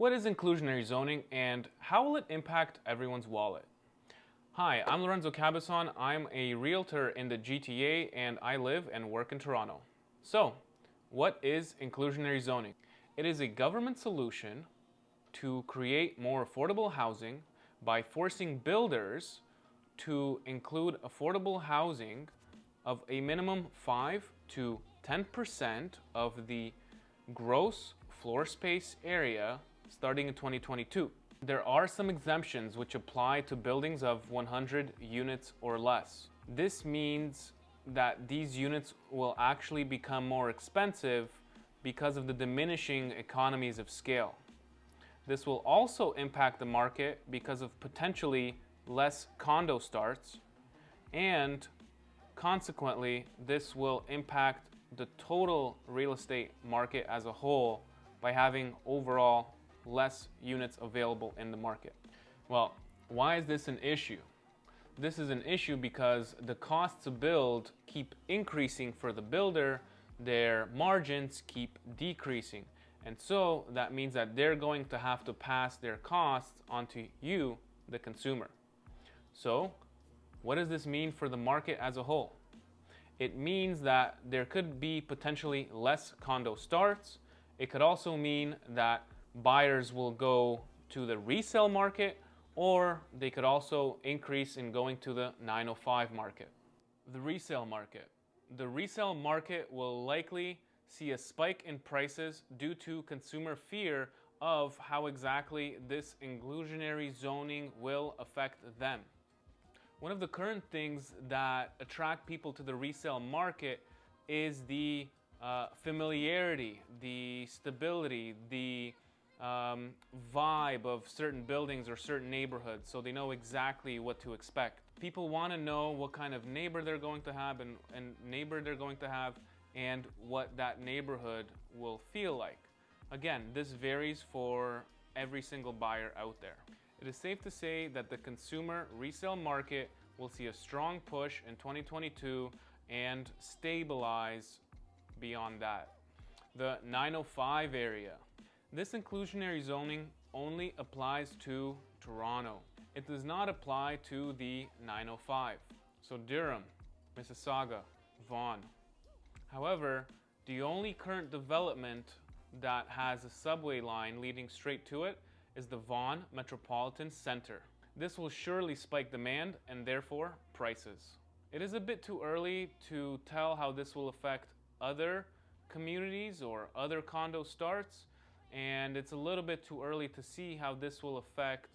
What is inclusionary zoning and how will it impact everyone's wallet? Hi, I'm Lorenzo Cabezon. I'm a realtor in the GTA and I live and work in Toronto. So, what is inclusionary zoning? It is a government solution to create more affordable housing by forcing builders to include affordable housing of a minimum 5 to 10% of the gross floor space area starting in 2022. There are some exemptions which apply to buildings of 100 units or less. This means that these units will actually become more expensive because of the diminishing economies of scale. This will also impact the market because of potentially less condo starts and consequently this will impact the total real estate market as a whole by having overall less units available in the market. Well, why is this an issue? This is an issue because the costs to build keep increasing for the builder, their margins keep decreasing. And so that means that they're going to have to pass their costs onto you, the consumer. So what does this mean for the market as a whole? It means that there could be potentially less condo starts. It could also mean that buyers will go to the resale market or they could also increase in going to the 905 market. The resale market. The resale market will likely see a spike in prices due to consumer fear of how exactly this inclusionary zoning will affect them. One of the current things that attract people to the resale market is the uh, familiarity, the stability, the um, vibe of certain buildings or certain neighborhoods so they know exactly what to expect. People want to know what kind of neighbor they're going to have and, and neighbor they're going to have and what that neighborhood will feel like. Again, this varies for every single buyer out there. It is safe to say that the consumer resale market will see a strong push in 2022 and stabilize beyond that. The 905 area this inclusionary zoning only applies to Toronto. It does not apply to the 905. So Durham, Mississauga, Vaughan. However, the only current development that has a subway line leading straight to it is the Vaughan Metropolitan Center. This will surely spike demand and therefore prices. It is a bit too early to tell how this will affect other communities or other condo starts, and it's a little bit too early to see how this will affect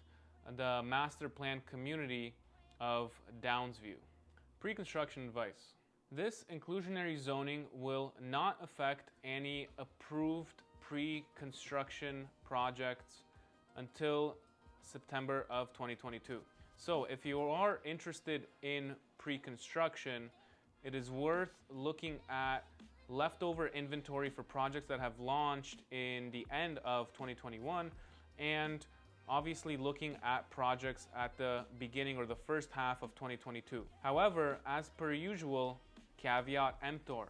the master plan community of Downsview. Pre-construction advice. This inclusionary zoning will not affect any approved pre-construction projects until September of 2022. So if you are interested in pre-construction, it is worth looking at leftover inventory for projects that have launched in the end of 2021 and obviously looking at projects at the beginning or the first half of 2022. However, as per usual, caveat emptor,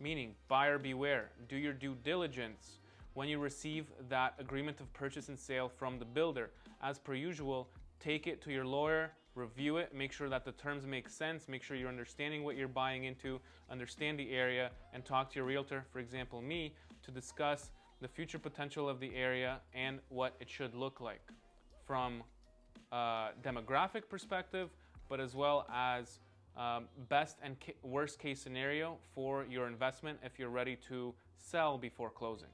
meaning buyer beware, do your due diligence when you receive that agreement of purchase and sale from the builder. As per usual, take it to your lawyer, review it, make sure that the terms make sense, make sure you're understanding what you're buying into, understand the area, and talk to your realtor, for example me, to discuss the future potential of the area and what it should look like from a demographic perspective, but as well as um, best and worst case scenario for your investment if you're ready to sell before closing.